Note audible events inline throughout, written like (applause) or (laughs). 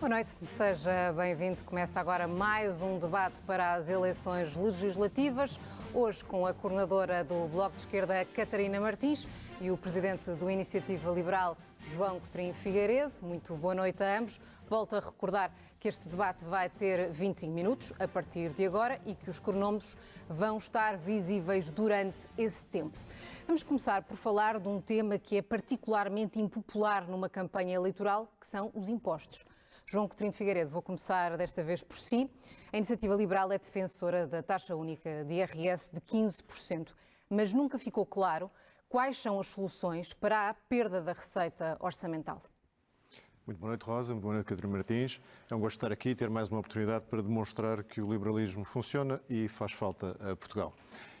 Boa noite, seja bem-vindo. Começa agora mais um debate para as eleições legislativas. Hoje com a coordenadora do Bloco de Esquerda, Catarina Martins, e o presidente do Iniciativa Liberal, João Coutinho Figueiredo. Muito boa noite a ambos. Volto a recordar que este debate vai ter 25 minutos a partir de agora e que os cronómetros vão estar visíveis durante esse tempo. Vamos começar por falar de um tema que é particularmente impopular numa campanha eleitoral, que são os impostos. João Coutinho de Figueiredo, vou começar desta vez por si. A Iniciativa Liberal é defensora da taxa única de IRS de 15%, mas nunca ficou claro quais são as soluções para a perda da receita orçamental. Muito boa noite, Rosa. Muito boa noite, Catarina Martins. É um gosto estar aqui e ter mais uma oportunidade para demonstrar que o liberalismo funciona e faz falta a Portugal.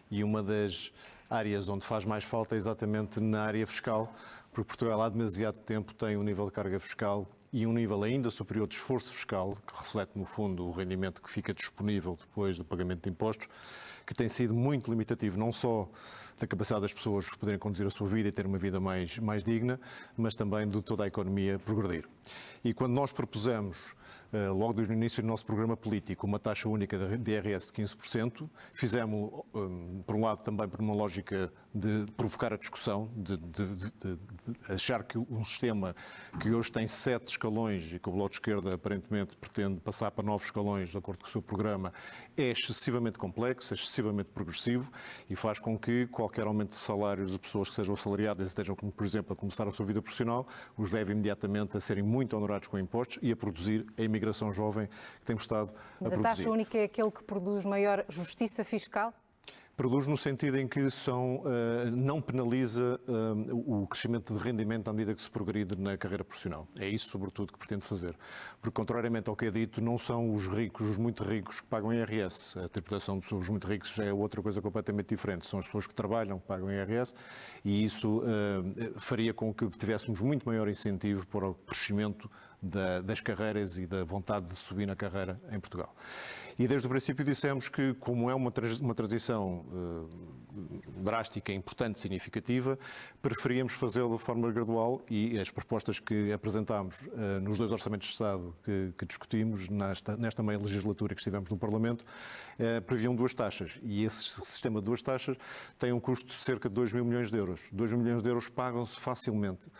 E uma das áreas onde faz mais falta é exatamente na área fiscal, porque Portugal há demasiado tempo tem um nível de carga fiscal e um nível ainda superior de esforço fiscal, que reflete, no fundo, o rendimento que fica disponível depois do pagamento de impostos, que tem sido muito limitativo, não só da capacidade das pessoas poderem conduzir a sua vida e ter uma vida mais, mais digna, mas também de toda a economia progredir. E quando nós propusemos logo desde o início do nosso programa político, uma taxa única de IRS de 15%. Fizemos, eh, por um lado, também por uma lógica de provocar a discussão, de, de, de, de achar que um sistema que hoje tem sete escalões e que o Bloco de Esquerda aparentemente pretende passar para novos escalões, de acordo com o seu programa, é excessivamente complexo, é excessivamente progressivo e faz com que qualquer aumento de salários de pessoas que sejam assalariadas e estejam, por exemplo, a começar a sua vida profissional, os leve imediatamente a serem muito honorados com impostos e a produzir a imigração jovem que temos estado Mas a produzir. a taxa única é aquele que produz maior justiça fiscal? Produz no sentido em que são, uh, não penaliza uh, o crescimento de rendimento à medida que se progride na carreira profissional. É isso, sobretudo, que pretende fazer. Porque, contrariamente ao que é dito, não são os ricos, os muito ricos, que pagam IRS. A tributação dos muito ricos é outra coisa completamente diferente. São as pessoas que trabalham que pagam IRS e isso uh, faria com que tivéssemos muito maior incentivo para o crescimento da, das carreiras e da vontade de subir na carreira em Portugal. E desde o princípio dissemos que, como é uma, uma transição uh, drástica, importante, significativa, preferíamos fazê-lo de forma gradual e as propostas que apresentámos uh, nos dois orçamentos de Estado que, que discutimos nesta, nesta meia legislatura que estivemos no Parlamento uh, previam duas taxas. E esse sistema de duas taxas tem um custo de cerca de 2 mil milhões de euros. 2 mil milhões de euros pagam-se facilmente.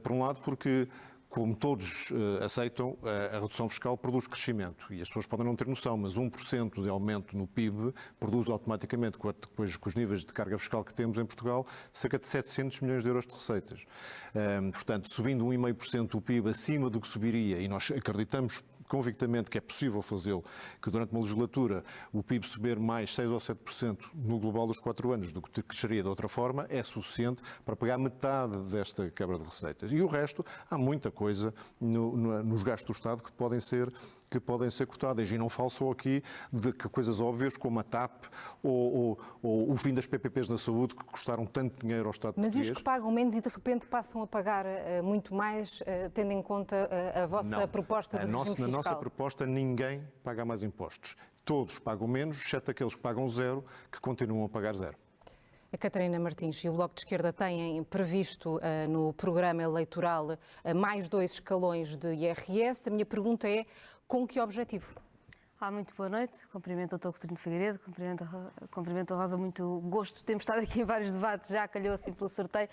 por um lado, porque como todos uh, aceitam, uh, a redução fiscal produz crescimento. E as pessoas podem não ter noção, mas 1% de aumento no PIB produz automaticamente, com, depois com os níveis de carga fiscal que temos em Portugal, cerca de 700 milhões de euros de receitas. Um, portanto, subindo 1,5% o PIB acima do que subiria, e nós acreditamos convictamente que é possível fazê-lo, que durante uma legislatura o PIB subir mais 6 ou 7% no global dos 4 anos do que cresceria de outra forma, é suficiente para pagar metade desta quebra de receitas. E o resto, há muita coisa no, no, nos gastos do Estado que podem ser que podem ser cortadas. E não falo só aqui de coisas óbvias como a TAP ou, ou, ou, o fim das PPPs na saúde que custaram tanto dinheiro ao Estado Mas português. E os que pagam menos e de repente passam a pagar uh, muito mais, uh, tendo em conta uh, a vossa não. proposta de nossa, fiscal? Na nossa proposta ninguém paga mais impostos. Todos pagam menos, exceto aqueles que pagam zero, que continuam a pagar zero. A Catarina Martins e o Bloco de Esquerda têm previsto uh, no programa eleitoral uh, mais dois escalões de IRS. A minha pergunta é: com que objetivo? Olá, muito boa noite. Cumprimento o Dr. Coutinho de Figueiredo, cumprimento, cumprimento a Rosa, muito gosto. Temos (laughs) estado aqui em vários debates, já calhou assim pelo sorteio.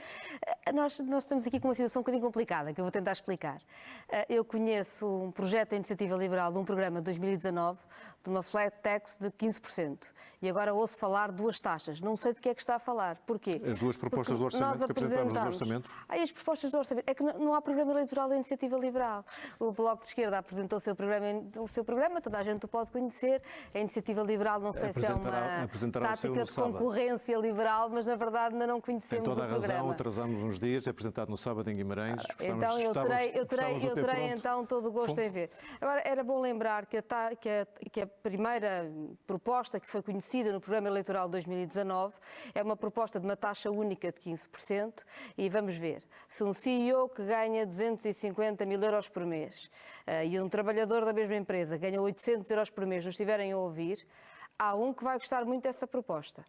Eh, nós, nós estamos aqui com uma situação um bocadinho complicada, que eu vou tentar explicar. Eh, eu conheço um projeto da Iniciativa Liberal de um programa de 2019 de uma flat tax de 15%. E agora ouço falar duas taxas. Não sei de que é que está a falar. Porquê? As duas propostas Porque do orçamento que apresentámos nos orçamentos. Ah, as propostas do orçamento. É que não há programa eleitoral da Iniciativa Liberal. O Bloco de Esquerda apresentou o seu programa, o seu programa toda a gente o pode conhecer. A Iniciativa Liberal, não sei se é uma tática de concorrência liberal, mas na verdade ainda não conhecemos Tem toda a razão, atrasamos uns dias, é apresentado no sábado em Guimarães. Ah, então eu terei, eu terei, eu terei então todo o gosto em ver. Agora, era bom lembrar que a, que, a, que a primeira proposta que foi conhecida no programa eleitoral de 2019 é uma proposta de uma taxa única de 15% e vamos ver, se um CEO que ganha 250 mil euros por mês uh, e um trabalhador da mesma empresa ganha 800 euros por mês nos estiverem a ouvir, há um que vai gostar muito dessa proposta.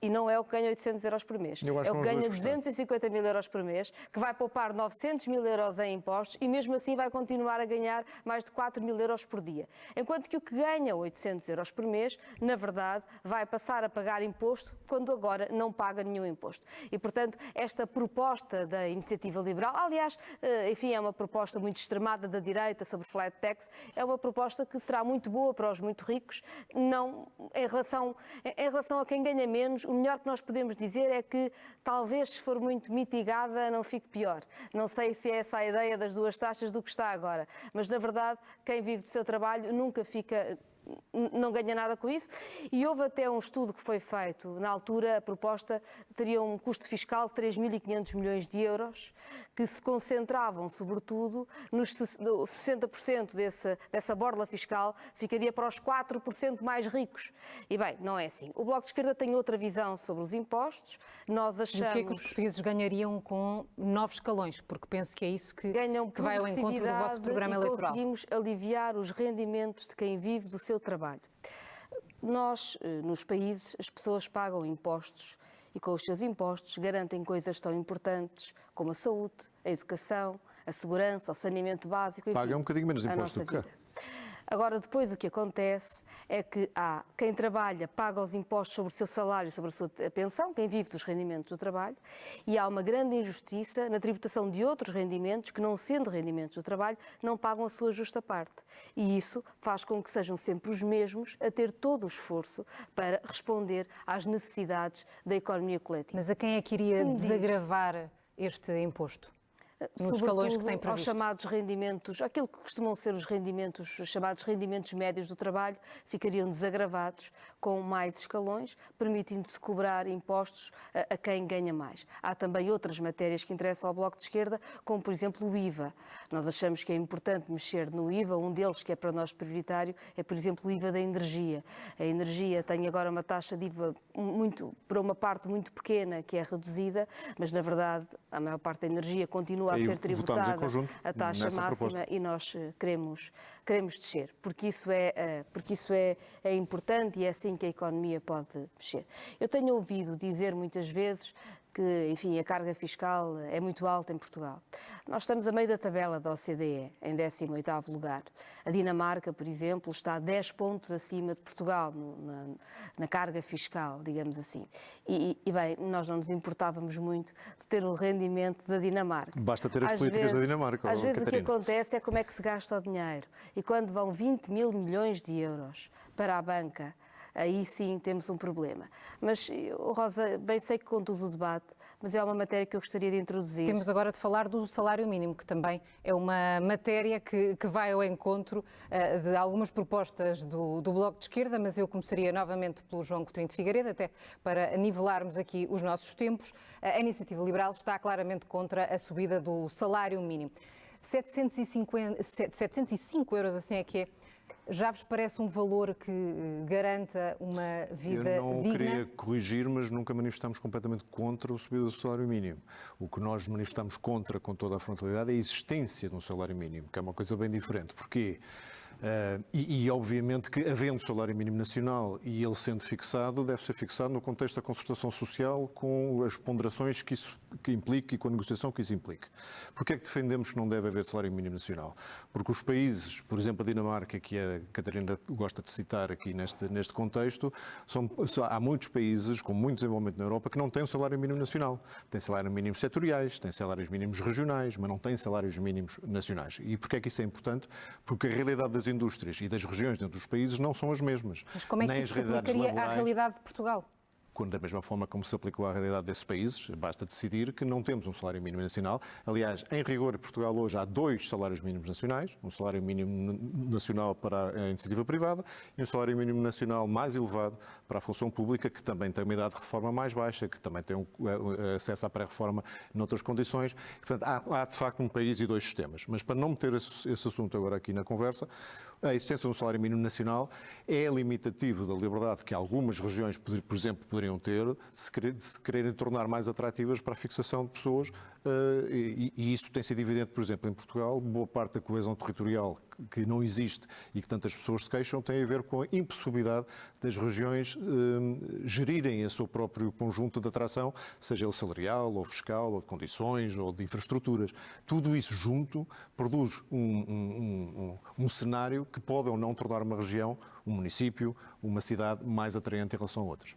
E não é o que ganha 800 euros por mês. É o que ganha vamos gostar. 250 mil euros por mês, que vai poupar 900 mil euros em impostos e mesmo assim vai continuar a ganhar mais de 4 mil euros por dia. Enquanto que o que ganha 800 euros por mês, na verdade, vai passar a pagar imposto quando agora não paga nenhum imposto. E, portanto, esta proposta da iniciativa liberal, aliás, eh, enfim, é uma proposta muito extremada da direita sobre flat tax, é uma proposta que será muito boa para os muito ricos, não em relação, em relação a quem ganha menos, o melhor que nós podemos dizer é que talvez se for muito mitigada não fique pior. Não sei se é essa a ideia das duas taxas do que está agora, mas na verdade quem vive do seu trabalho nunca fica não ganha nada com isso. E houve até um estudo que foi feito, na altura a proposta teria um custo fiscal de 3.500 milhões de euros, que se concentravam sobretudo nos se- no 60% desse, dessa borla fiscal ficaria para os 4% mais ricos. E bem, não é assim. O Bloco de Esquerda tem outra visão sobre os impostos. Nós E achamos... o que é que os portugueses ganhariam com novos escalões? Porque penso que é isso que, ganham que vai ao encontro do vosso programa eleitoral. conseguimos aliviar os rendimentos de quem vive do seu trabalho. Nós, eh, nos países, as pessoas pagam impostos e com os seus impostos garantem coisas tão importantes como a saúde, a educação, a segurança, o saneamento básico. enfim, Pagam um bocadinho menos impostos do que cá. Agora, depois o que acontece é que há quem trabalha, paga os impostos sobre o seu salário, sobre a sua pensão, quem vive dos rendimentos do trabalho, e há uma grande injustiça na tributação de outros rendimentos que, não sendo rendimentos do trabalho, não pagam a sua justa parte. E isso faz com que sejam sempre os mesmos a ter todo o esforço para responder às necessidades da economia coletiva. Mas a quem é que iria desagravar este imposto? Nos escalões que Sobretudo tem aos previsto. chamados rendimentos, aquilo que costumam ser os rendimentos, os chamados rendimentos médios do trabalho, ficariam desagravados com mais escalões, permitindo-se cobrar impostos a, a quem ganha mais. Há também outras matérias que interessam ao Bloco de Esquerda, como por exemplo o IVA. Nós achamos que é importante mexer no IVA, um deles que é para nós prioritário é, por exemplo, o IVA da energia. A energia tem agora uma taxa de IVA muito, para uma parte muito pequena que é reduzida, mas na verdade a maior parte da energia continua a ser tributada a taxa máxima proposta. e nós eh, queremos, queremos descer, porque isso, é, eh, porque isso é, é importante e é assim que a economia pode mexer. Eu tenho ouvido dizer muitas vezes que, enfim, a carga fiscal é muito alta em Portugal. Nós estamos a meio da tabela da OCDE, em 18º lugar. A Dinamarca, por exemplo, está 10 pontos acima de Portugal no- na, na carga fiscal, digamos assim. E, e, bem, nós não nos importávamos muito de ter o rendimento da Dinamarca. Basta ter as Às políticas da vezes- Dinamarca, Às vezes o que Catarina. acontece é como é que se gasta o dinheiro. E quando vão 20 mil milhões de euros para a banca, aí sim temos um problema. Mas, Rosa, bem sei que conduz o debate, mas é uma matéria que eu gostaria de introduzir. Temos agora de falar do salário mínimo, que também é uma matéria que, que vai ao encontro eh, de algumas propostas do, do Bloco de Esquerda, mas eu começaria novamente pelo João Coutinho de Figueiredo, até para nivelarmos aqui os nossos tempos. A Iniciativa Liberal está claramente contra a subida do salário mínimo. 750, 705 euros, assim é que é. Já vos parece um valor que eh, garanta uma vida Eu não digna? queria corrigir, mas nunca manifestamos completamente contra o subida do salário mínimo. O que nós manifestamos contra, com toda a frontalidade, é a existência de um salário mínimo, que é uma coisa bem diferente. Porquê? Ah, e, e, obviamente que, havendo salário mínimo nacional e ele sendo fixado, deve ser fixado no contexto da concertação social com as ponderações que isso que implique e com a negociação que isso implique. Porquê é que defendemos que não deve haver salário mínimo nacional? Porque os países, por exemplo, a Dinamarca, que a Catarina gosta de citar aqui neste, neste contexto, são, há muitos países com muito desenvolvimento na Europa que não têm um salário mínimo nacional. Têm salários mínimos setoriais, têm salários mínimos regionais, mas não têm salários mínimos nacionais. E porquê é que isso é importante? Porque a realidade das indústrias e das regiões dentro dos países não são as mesmas. Mas como é que Nem isso se aplicaria à laborais realidade de Portugal? Quando da mesma forma como se aplicou à realidade desses países, basta decidir que não temos um salário mínimo nacional. Aliás, em rigor, em Portugal hoje há dois salários mínimos nacionais, um salário mínimo nacional para a iniciativa privada e um salário mínimo nacional mais elevado para a função pública, que também tem uma idade de reforma mais baixa, que também tem um, eh, acesso à pré-reforma noutras condições. Portanto, há, há, de facto um país e dois sistemas. Mas para não meter esse, esse assunto agora aqui na conversa, a existência de um salário mínimo nacional é limitativo da liberdade que algumas regiões, por exemplo, poderiam ter se, querer, se quererem tornar mais atrativas para a fixação de pessoas uh, e, e, isso tem sido evidente, por exemplo, em Portugal, boa parte da coesão territorial que não existe e que tantas pessoas se queixam tem a ver com a impossibilidade das regiões uh, gerirem o seu próprio conjunto de atração, seja ele salarial, ou fiscal, ou de condições, ou de infraestruturas. Tudo isso junto produz um, um, um, um cenário que pode ou não tornar uma região, um município, uma cidade mais atraente em relação a outras.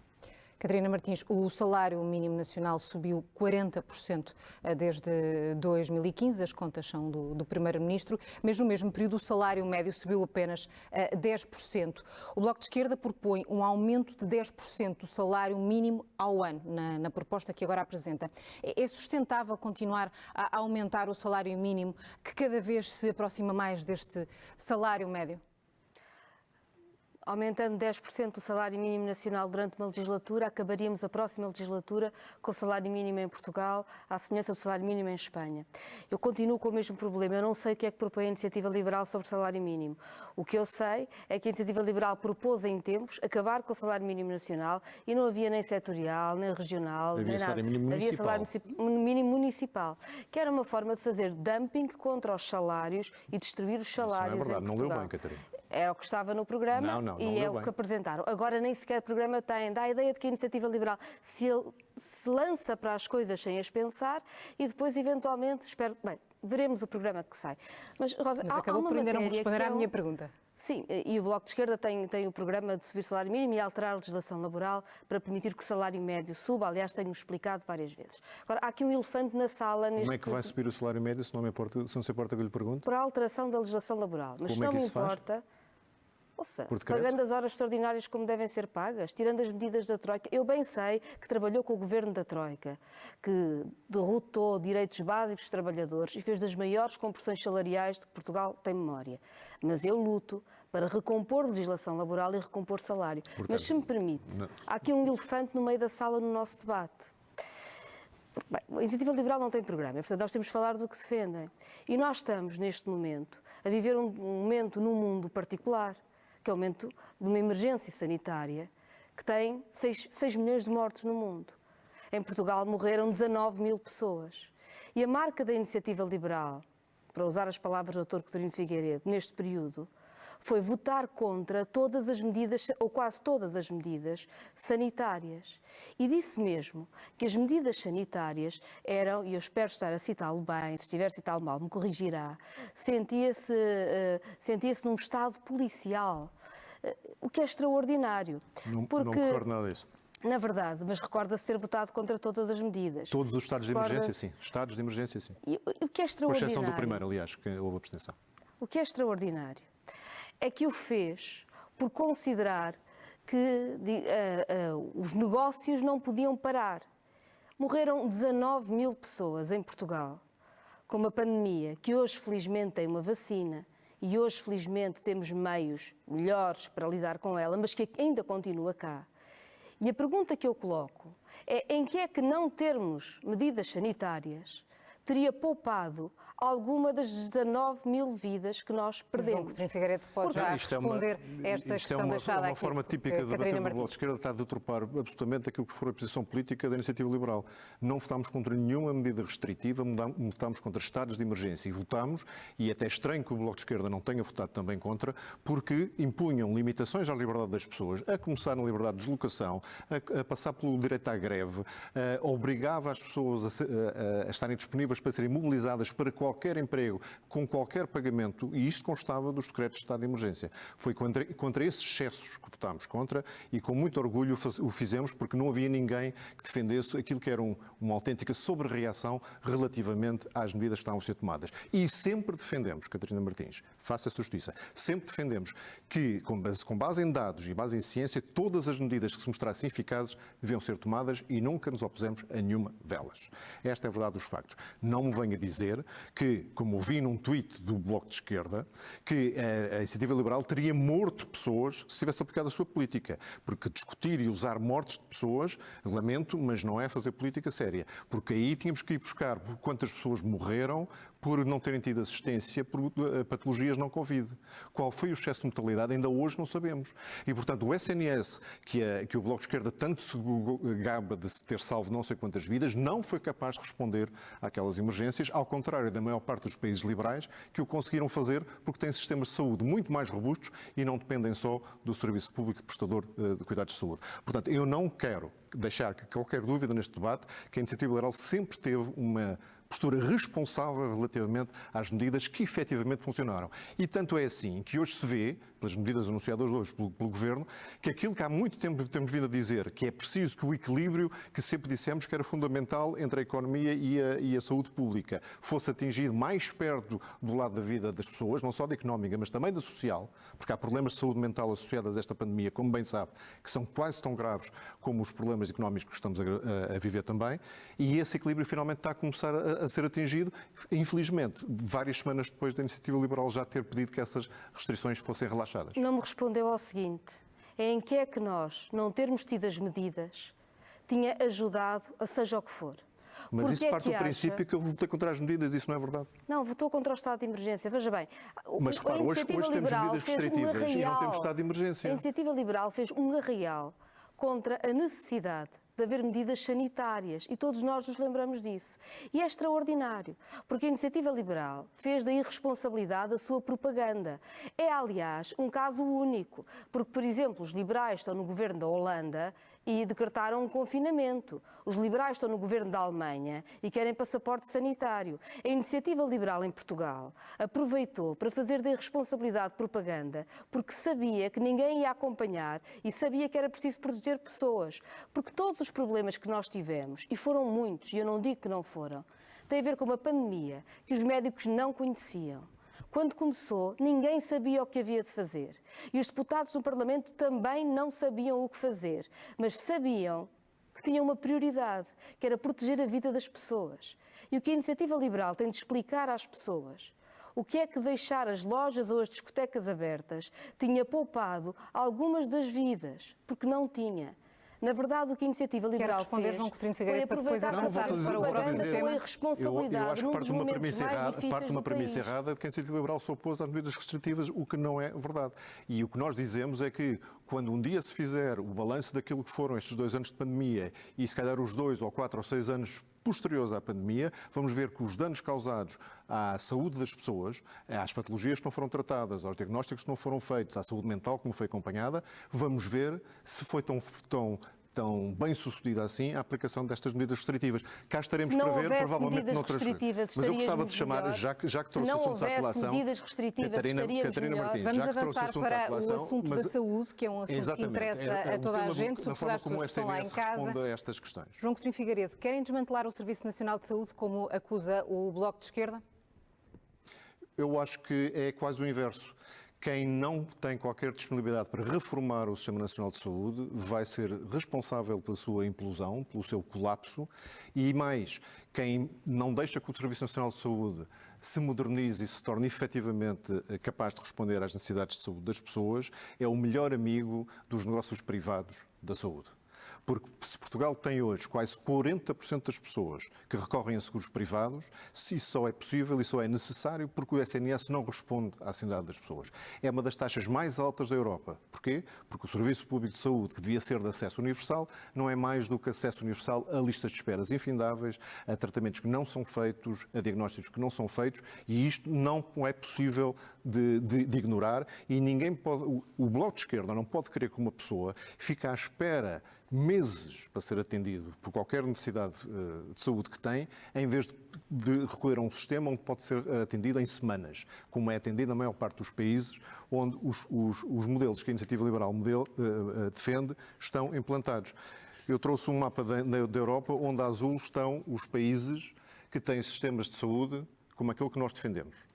Catarina Martins, o salário mínimo nacional subiu 40% eh, desde 2015, as contas são do, do Primeiro-Ministro, mas no mesmo período o salário médio subiu apenas 10%. Eh, o Bloco de Esquerda propõe um aumento de 10% do salário mínimo ao ano, na, na, proposta que agora apresenta. É, é sustentável continuar a aumentar o salário mínimo, que cada vez se aproxima mais deste salário médio? Aumentando 10% o salário mínimo nacional durante uma legislatura, acabaríamos a próxima legislatura com o salário mínimo em Portugal, à semelhança do salário mínimo em Espanha. Eu continuo com o mesmo problema. Eu não sei o que é que propõe a Iniciativa Liberal sobre o salário mínimo. O que eu sei é que a Iniciativa Liberal propôs em tempos acabar com o salário mínimo nacional e não havia nem setorial, nem regional, havia nem salário Mínimo havia salário mínimo municipal, que era uma forma de fazer dumping contra os salários e destruir os salários Isso não é verdade, não leu bem, Catarina. Era o que estava no programa não, não, não e é o que apresentaram. Agora nem sequer o programa tem, dá a ideia de que a iniciativa liberal se, se lança para as coisas sem as pensar e depois eventualmente, espero, bem, veremos o programa que sai. Mas, Rosa, Mas há, acabou há por ainda não responder à é minha pergunta. Sim, e o Bloco de Esquerda tem, tem o programa de subir o salário mínimo e alterar a legislação laboral para permitir que o salário médio suba. Aliás, tenho explicado várias vezes. Agora, há aqui um elefante na sala neste... Como é que vai subir o salário médio se não, me importa, se não se importa que eu lhe pergunte? Por alteração da legislação laboral. Mas Como se não é me importa... Faz? Ouça, pagando as horas extraordinárias como devem ser pagas, tirando as medidas da Troika. Eu bem sei que trabalhou com o governo da Troika, que derrotou direitos básicos dos trabalhadores e fez das maiores compressões salariais de que Portugal tem memória. Mas eu luto para recompor legislação laboral e recompor salário. Portanto, Mas se me permite, não. há aqui um elefante no meio da sala no nosso debate. Bem, a Iniciativa Liberal não tem programa, portanto nós temos de falar do que defendem. E nós estamos, neste momento, a viver um momento num mundo particular que é o aumento de uma emergência sanitária que tem 6, 6 milhões de mortos no mundo. Em Portugal morreram 19 mil pessoas. E a marca da iniciativa liberal, para usar as palavras do Dr. Coutinho Figueiredo, neste período, foi votar contra todas as medidas, ou quase todas as medidas, sanitárias. E disse mesmo que as medidas sanitárias eram, e eu espero estar a citá-lo bem, se estiver a citá-lo mal, me corrigirá, sentia-se uh, sentia num estado policial, uh, o que é extraordinário. Não, porque... não recordo nada disso. Na verdade, mas recorda-se ter votado contra todas as medidas. Todos os estados de emergência, sim. Estados de emergência, sim. E, o que é extraordinário... Com exceção do primeiro, aliás, que houve abstenção. O que é extraordinário é que o fez por considerar que uh, uh, os negócios não podiam parar. Morreram 19 mil pessoas em Portugal com uma pandemia que hoje felizmente tem uma vacina e hoje felizmente temos meios melhores para lidar com ela, mas que ainda continua cá. E a pergunta que eu coloco é em que é que não termos medidas sanitárias teria poupado alguma das 19 mil vidas que nós perdemos. João Figueiredo pode já responder é uma, esta questão é uma, deixada é uma aqui. forma típica de debater no Bloco de Esquerda está a deturpar absolutamente aquilo que for a posição política da Iniciativa Liberal. Não votámos contra nenhuma medida restritiva, votámos contra estados de emergência e votámos, e é até estranho que o Bloco de Esquerda não tenha votado também contra, porque impunham limitações à liberdade das pessoas, a começar na liberdade de deslocação, a, a passar pelo direito à greve, a, obrigava as pessoas a, a, a estarem disponíveis para serem mobilizadas para qualquer emprego, com qualquer pagamento, e isto constava dos decretos de estado de emergência. Foi contra, contra esses excessos que votámos contra e com muito orgulho o fizemos porque não havia ninguém que defendesse aquilo que era um, uma autêntica sobre-reação relativamente às medidas que estavam a ser tomadas. E sempre defendemos, Catarina Martins, faça-se justiça, sempre defendemos que, com base, com base em dados e base em ciência, todas as medidas que se mostrassem eficazes deviam ser tomadas e nunca nos opusemos a nenhuma delas. Esta é a verdade dos factos. Não me venha dizer que, como ouvi num tweet do Bloco de Esquerda, que a, a Iniciativa Liberal teria morto pessoas se tivesse aplicado a sua política. Porque discutir e usar mortes de pessoas, lamento, mas não é fazer política séria. Porque aí tínhamos que ir buscar quantas pessoas morreram por não terem tido assistência por uh, patologias não Covid. Qual foi o excesso de mortalidade? Ainda hoje não sabemos. E, portanto, o SNS, que, é, que o Bloco de Esquerda tanto se gaba de ter salvo não sei quantas vidas, não foi capaz de responder àquelas emergências, ao contrário da maior parte dos países liberais, que o conseguiram fazer porque têm sistemas de saúde muito mais robustos e não dependem só do serviço público de prestador uh, de cuidados de saúde. Portanto, eu não quero deixar qualquer dúvida neste debate que a Iniciativa Liberal sempre teve uma postura responsável relativamente às medidas que efetivamente funcionaram. E tanto é assim que hoje se vê, pelas medidas anunciadas hoje pelo, pelo, Governo, que aquilo que há muito tempo temos vindo a dizer, que é preciso que o equilíbrio que sempre dissemos que era fundamental entre a economia e a, e a saúde pública fosse atingido mais perto do lado da vida das pessoas, não só da económica, mas também da social, porque há problemas de saúde mental associados a esta pandemia, como bem sabe, que são quase tão graves como os problemas económicos que estamos a, a, a viver também, e esse equilíbrio finalmente está a começar a, a ser atingido, infelizmente, várias semanas depois da Iniciativa Liberal já ter pedido que essas restrições fossem relaxadas. Não me respondeu ao seguinte: é em que é que nós, não termos tido as medidas, tinha ajudado a seja o que for. Mas Porque isso é parte do acha... princípio que eu votei contra as medidas, isso não é verdade? Não, votou contra o estado de emergência. Veja bem, mas claro, hoje, hoje temos medidas restritivas um e não temos estado de emergência. A iniciativa liberal fez um arraial contra a necessidade de haver medidas sanitárias e todos nós nos lembramos disso. E é extraordinário, porque a iniciativa liberal fez da irresponsabilidade a sua propaganda. É, aliás, um caso único, porque, por exemplo, os liberais estão no governo da Holanda e decretaram um confinamento. Os liberais estão no governo da Alemanha e querem passaporte sanitário. A iniciativa liberal em Portugal aproveitou para fazer da irresponsabilidade propaganda porque sabia que ninguém ia acompanhar e sabia que era preciso proteger pessoas. Porque todos os problemas que nós tivemos, e foram muitos, e eu não digo que não foram, têm a ver com uma pandemia que os médicos não conheciam quando começou, ninguém sabia o que havia de fazer. E os deputados do Parlamento também não sabiam o que fazer, mas sabiam que tinham uma prioridade, que era proteger a vida das pessoas. E o que a Iniciativa Liberal tem de explicar às pessoas o que é que deixar as lojas ou as discotecas abertas tinha poupado algumas das vidas, porque não tinha. Na verdade, o que a Iniciativa Liberal responder, fez João Coutinho Figueiredo, para depois avançarmos para o responsabilidade eu, eu acho que parte de uma premissa errada, parte de uma premissa errada de que a Iniciativa Liberal se opôs às medidas restritivas, o que não é verdade. E o que nós dizemos é que quando um dia se fizer o balanço daquilo que foram estes dois anos de pandemia e se calhar os dois ou quatro ou seis anos posteriores à pandemia, vamos ver que os danos causados à saúde das pessoas, às patologias que não foram tratadas, aos diagnósticos que não foram feitos, à saúde mental que não foi acompanhada, vamos ver se foi tão, tão tão bem sucedida assim a aplicação destas medidas restritivas. Cá estaremos para ver, provavelmente noutras. Mas eu gostava de chamar, melhor. já que, já que trouxe o assunto à colação. medidas restritivas, Catarina, Catarina Martins, Vamos já que avançar assunto para colação, o assunto mas, da saúde, que é um assunto que interessa é, é a toda a gente, sobretudo as pessoas que estão lá em casa. a estas questões. João Coutinho Figueiredo, querem desmantelar o Serviço Nacional de Saúde, como acusa o Bloco de Esquerda? Eu acho que é quase o inverso. Quem não tem qualquer disponibilidade para reformar o Sistema Nacional de Saúde vai ser responsável pela sua implosão, pelo seu colapso e mais, quem não deixa que o Serviço Nacional de Saúde se modernize e se torne efetivamente eh, capaz de responder às necessidades de saúde das pessoas é o melhor amigo dos negócios privados da saúde. Porque se Portugal tem hoje quase 40% das pessoas que recorrem a seguros privados, se isso só é possível e só é necessário porque o SNS não responde à sanidade das pessoas. É uma das taxas mais altas da Europa. Porquê? Porque o Serviço Público de Saúde, que devia ser de acesso universal, não é mais do que acesso universal a listas de esperas infindáveis, a tratamentos que não são feitos, a diagnósticos que não são feitos, e isto não é possível de, de, de ignorar e ninguém pode, o, o Bloco de Esquerda não pode querer que uma pessoa fique à espera meses para ser atendido por qualquer necessidade uh, de saúde que tem, em vez de, recorrer a um sistema onde pode ser atendido em semanas, como é atendido na maior parte dos países onde os, os, os modelos que a Iniciativa Liberal modelo, uh, defende estão implantados. Eu trouxe um mapa da, da Europa onde a azul estão os países que têm sistemas de saúde como aquele que nós defendemos.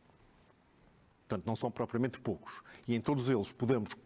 Portanto, não são propriamente poucos. E em todos eles podemos uh,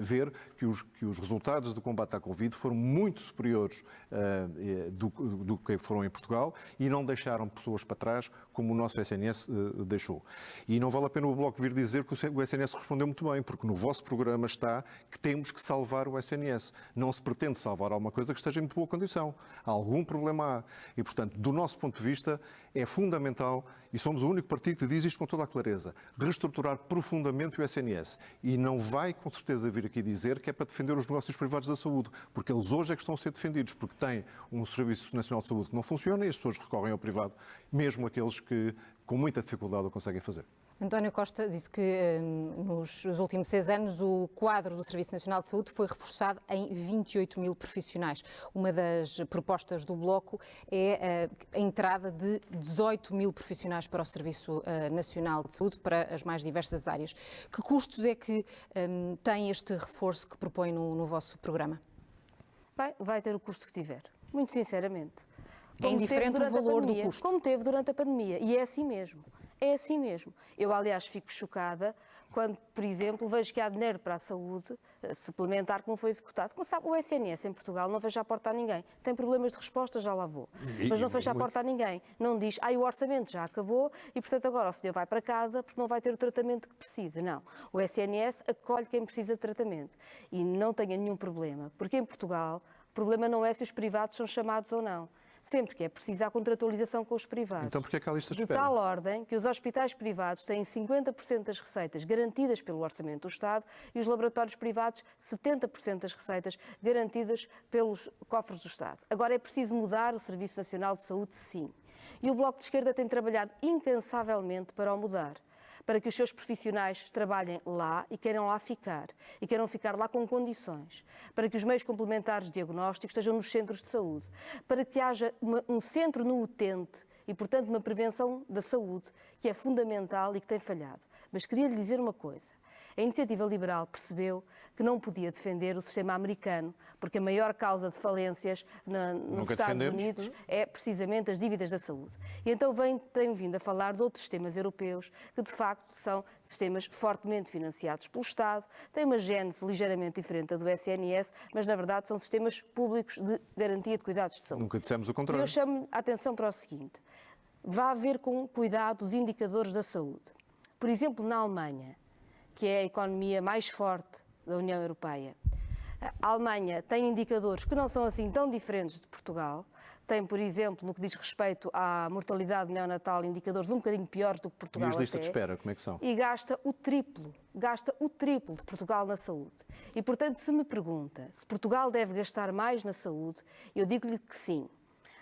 ver que os, que os resultados do combate à Covid foram muito superiores uh, do, do, que foram em Portugal e não deixaram pessoas para trás como o nosso SNS deixou. E não vale a pena o Bloco vir dizer que o SNS respondeu muito bem, porque no vosso programa está que temos que salvar o SNS. Não se pretende salvar alguma coisa que esteja em boa condição. Algum problema há. E, portanto, do nosso ponto de vista, é fundamental, e somos o único partido que diz isto com toda a clareza, reestruturar profundamente o SNS. E não vai, com certeza, vir aqui dizer que é para defender os negócios privados da saúde, porque eles hoje é que estão a ser defendidos, porque têm um Serviço Nacional de Saúde que não funciona e as pessoas recorrem ao privado, mesmo aqueles que com muita dificuldade o conseguem fazer. António Costa disse que hum, nos últimos seis anos o quadro do Serviço Nacional de Saúde foi reforçado em 28 mil profissionais. Uma das propostas do Bloco é uh, a entrada de 18 mil profissionais para o Serviço uh, Nacional de Saúde, para as mais diversas áreas. Que custos é que um, tem este reforço que propõe no, no vosso programa? Bem, vai ter o custo que tiver, muito sinceramente. É como é indiferente o valor pandemia, do custo. Como teve durante a pandemia. E é assim mesmo. É assim mesmo. Eu, aliás, fico chocada quando, por exemplo, vejo que há dinheiro para a saúde eh, suplementar que não foi executado. Como sabe, o SNS em Portugal não fecha a porta a ninguém. Tem problemas de resposta, já lá vou. Mas não fecha a porta a ninguém. Não diz, ah, o orçamento já acabou e, portanto, agora o senhor vai para casa porque não vai ter o tratamento que precisa. Não. O SNS acolhe quem precisa de tratamento. E não tenha nenhum problema. Porque em Portugal, o problema não é se os privados são chamados ou não sempre que é preciso a contratualização com os privados. Então porquê é que há lista de espera? De tal ordem que os hospitais privados têm 50% das receitas garantidas pelo orçamento do Estado e os laboratórios privados 70% das receitas garantidas pelos cofres do Estado. Agora é preciso mudar o Serviço Nacional de Saúde, sim. E o Bloco de Esquerda tem trabalhado incansavelmente para o mudar para que os seus profissionais trabalhem lá e queiram lá ficar, e queiram ficar lá com condições, para que os meios complementares de diagnóstico estejam nos centros de saúde, para que haja uma, um centro no utente e, portanto, uma prevenção da saúde que é fundamental e que tem falhado. Mas queria lhe dizer uma coisa. A iniciativa liberal percebeu que não podia defender o sistema americano, porque a maior causa de falências na, nos Estados defendemos. Unidos é precisamente as dívidas da saúde. E então vem, tem vindo a falar de outros sistemas europeus, que de facto são sistemas fortemente financiados pelo Estado, têm uma gênese ligeiramente diferente da do SNS, mas na verdade são sistemas públicos de garantia de cuidados de saúde. Nunca dissemos o contrário. E eu chamo a atenção para o seguinte: vá ver com cuidado os indicadores da saúde. Por exemplo, na Alemanha, que é a economia mais forte da União Europeia. A Alemanha tem indicadores que não são assim tão diferentes de Portugal. Tem, por exemplo, no que diz respeito à mortalidade neonatal, indicadores um bocadinho piores do que Portugal. E as listas de espera, como é que são? E gasta o triplo, gasta o triplo de Portugal na saúde. E, portanto, se me pergunta se Portugal deve gastar mais na saúde, eu digo-lhe que sim.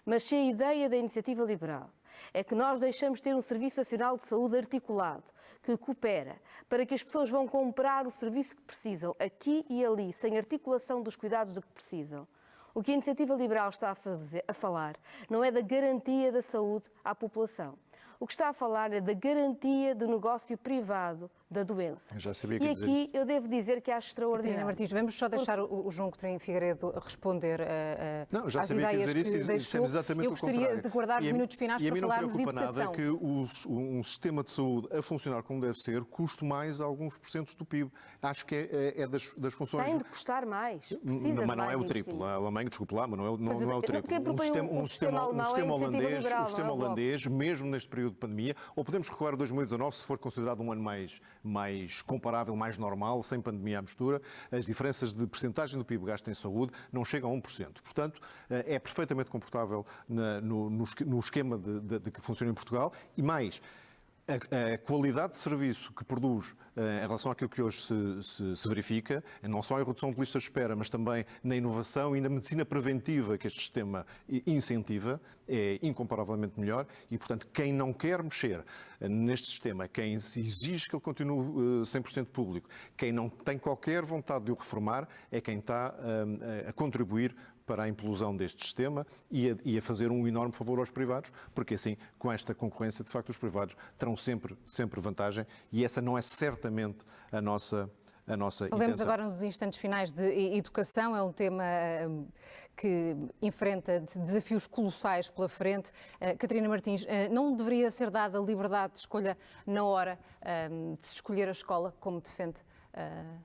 Mas se a ideia da iniciativa liberal é que nós deixamos de ter um Serviço Nacional de Saúde articulado, que coopera, para que as pessoas vão comprar o serviço que precisam, aqui e ali, sem articulação dos cuidados de que precisam. O que a Iniciativa Liberal está a, fazer, a falar não é da garantia da saúde à população. O que está a falar é da garantia do negócio privado da doença. Já sabia que e aqui eu devo dizer que acho extraordinário. Martins, vamos só deixar o, o João Coutinho Figueiredo responder uh, não, já às sabia ideias que dizer isso, que deixou. exatamente eu gostaria de guardar os minutos finais para falarmos de educação. nada que o, um sistema de saúde a funcionar como deve ser custe mais alguns porcentos do PIB. Acho que é, é, é das, das, funções... Tem de custar mais. Precisa mas não é o triplo. A Alemanha, desculpe lá, mas não é, não, não é o triplo. Um sistema, um, sistema, um sistema holandês, liberal, um sistema é holandês mesmo neste período de pandemia, ou podemos recuar a 2019 se for considerado um ano mais, mais comparável, mais normal, sem pandemia à mistura, as diferenças de percentagem do PIB gasto em saúde não chegam a 1%. Portanto, eh, é perfeitamente comportável no, no esquema de, de, de que funciona em Portugal e mais, a, a, qualidade de serviço que produz uh, em relação àquilo que hoje se, se, se, verifica, não só em redução de listas de espera, mas também na inovação e na medicina preventiva que este sistema incentiva, é incomparavelmente melhor. E, portanto, quem não quer mexer uh, neste sistema, quem exige que ele continue uh, 100% público, quem não tem qualquer vontade de o reformar, é quem está a contribuir para a implosão deste sistema e a, e a, fazer um enorme favor aos privados, porque assim, com esta concorrência, de facto, os privados terão sempre, sempre vantagem e essa não é certamente a nossa, a nossa Vemos agora nos instantes finais de educação, é um tema hum, que enfrenta desafios colossais pela frente. Uh, Catarina Martins, uh, não deveria ser dada liberdade de escolha na hora um, de se escolher a escola, como defende uh,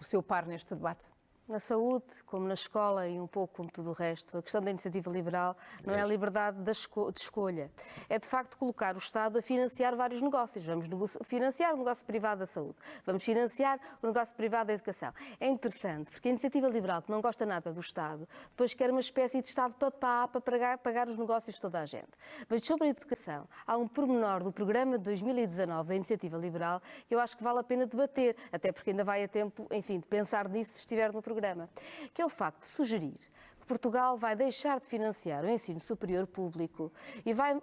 o seu par neste debate? Na saúde, como na escola e um pouco como tudo o resto, a questão da iniciativa liberal não é a liberdade de escolha. É de facto colocar o Estado a financiar vários negócios. Vamos financiar o negócio privado da saúde, vamos financiar o negócio privado da educação. É interessante, porque a iniciativa liberal, que não gosta nada do Estado, depois quer uma espécie de Estado papá para pagar, pagar os negócios de toda a gente. Mas sobre a educação, há um pormenor do programa de 2019 da iniciativa liberal que eu acho que vale a pena debater, até porque ainda vai a tempo, enfim, de pensar nisso se estiver no programa programa, que é o facto de sugerir que Portugal vai deixar de financiar o ensino superior público e vai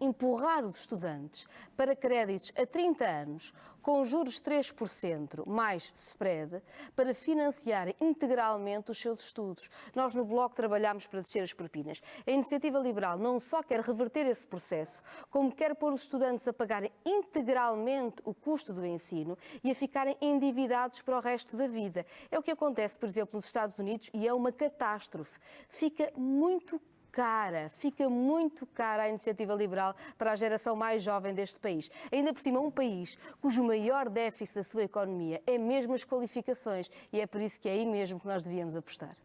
empurrar os estudantes para créditos a 30 anos com juros 3% mais spread para financiar integralmente os seus estudos. Nós no Bloco trabalhamos para descer as propinas. A iniciativa liberal não só quer reverter esse processo, como quer pôr os estudantes a pagarem integralmente o custo do ensino e a ficarem endividados para o resto da vida. É o que acontece, por exemplo, nos Estados Unidos e é uma catástrofe. Fica muito cara, fica muito cara a iniciativa liberal para a geração mais jovem deste país. Ainda por cima, um país cujo maior déficit da sua economia é mesmo as qualificações e é por isso que é aí mesmo que nós devíamos apostar.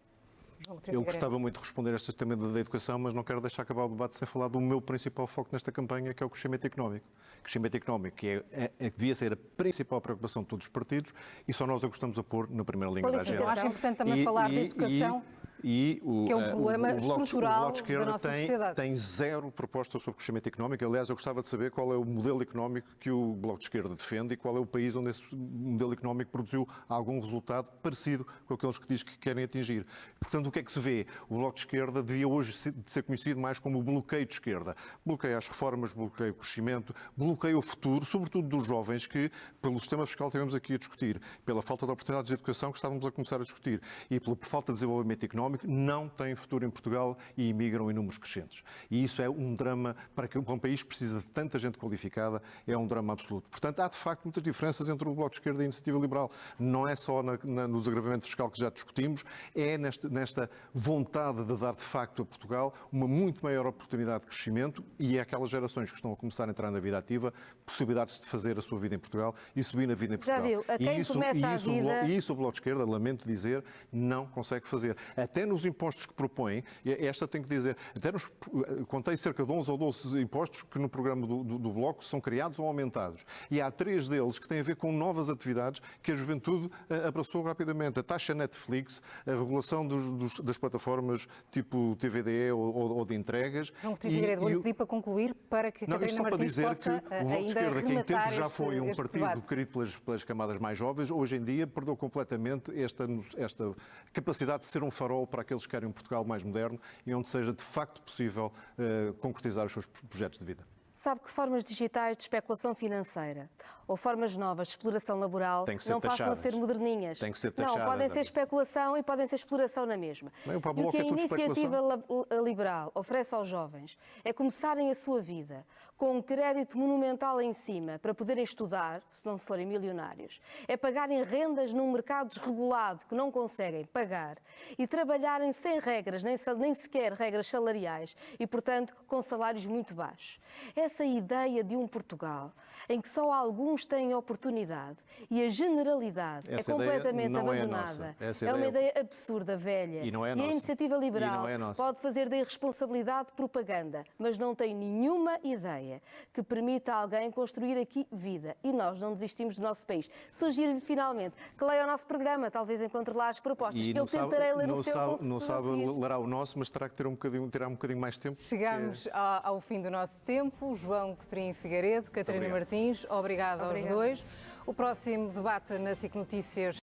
Eu gostava muito de responder a este tema da educação, mas não quero deixar acabar o debate sem falar do meu principal foco nesta campanha, que é o crescimento económico. O crescimento económico que é, é, é, devia ser a principal preocupação de todos os partidos e só nós a gostamos a pôr na primeira linha da agenda. Eu acho importante também e, falar e, de educação. E, e o, que é um problema o, o, bloco, estrutural o bloco de esquerda da nossa tem, sociedade. tem zero propostas sobre crescimento económico. Aliás, eu gostava de saber qual é o modelo económico que o Bloco de Esquerda defende e qual é o país onde esse modelo económico produziu algum resultado parecido com aqueles que diz que querem atingir. Portanto, o que é que se vê? O Bloco de Esquerda devia hoje ser conhecido mais como o bloqueio de esquerda. Bloqueia as reformas, bloqueia o crescimento, bloqueia o futuro, sobretudo dos jovens que, pelo sistema fiscal que tivemos aqui a discutir, pela falta de oportunidades de educação que estávamos a começar a discutir e pela falta de desenvolvimento económico, não tem têm futuro em Portugal e imigram em números crescentes. E isso é um drama para que um país precisa de tanta gente qualificada, é um drama absoluto. Portanto, há de facto muitas diferenças entre o Bloco de Esquerda e a Iniciativa Liberal. Não é só na, na, no desagravamento fiscal que já discutimos, é nesta, nesta vontade de dar de facto a Portugal uma muito maior oportunidade de crescimento e é aquelas gerações que estão a começar a entrar na vida ativa, possibilidades de fazer a sua vida em Portugal e subir na vida em Portugal. Já viu, a quem e isso, começa e isso, a vida... e isso o Bloco de Esquerda, lamento dizer, não consegue fazer. Até nos impostos que propõem, esta tem que dizer, até nos, contei cerca de 11 ou 12 impostos que no programa do, do, do, Bloco são criados ou aumentados. E há três deles que têm a ver com novas atividades que a juventude uh, abraçou rapidamente. A taxa Netflix, a regulação dos, dos, das plataformas tipo TVDE ou, ou de entregas. João Figueiredo, vou-lhe pedir para concluir para que não, Catarina para Martins dizer possa que o Bloco de Esquerda, que em tempo já foi um partido debate. querido pelas, pelas, camadas mais jovens, hoje em dia perdeu completamente esta, esta capacidade de ser um farol para aqueles que querem um Portugal mais moderno e onde seja de facto possível uh, concretizar os seus projetos de vida. Sabe que formas digitais de especulação financeira ou formas novas de exploração laboral não passam a ser moderninhas. Tem que ser taxadas. Não, podem ser especulação e podem ser exploração na mesma. Não, e o que a iniciativa liberal oferece aos jovens é começarem a sua vida com um crédito monumental em cima para poderem estudar, se não se forem milionários. É pagarem rendas num mercado desregulado que não conseguem pagar e trabalharem sem regras, nem, nem sequer regras salariais e, portanto, com salários muito baixos. Essa ideia de um Portugal em que só alguns têm oportunidade e a generalidade Essa é completamente abandonada. É, é, uma ideia absurda, velha. E, não é e nossa. a iniciativa liberal é pode fazer da irresponsabilidade propaganda, mas não tem nenhuma ideia que permita a alguém construir aqui vida. E nós não desistimos do nosso país. Sugiro-lhe finalmente que leia o nosso programa, talvez encontre lá as propostas. E Eu tentarei ler não o seu sabe, Não sabe lerá o nosso, mas terá que ter um bocadinho, terá um bocadinho mais tempo. Chegamos porque... ao, ao fim do nosso tempo. João Coutinho Figueiredo, Catarina Martins, obrigado, obrigado aos dois. O próximo debate na SIC Notícias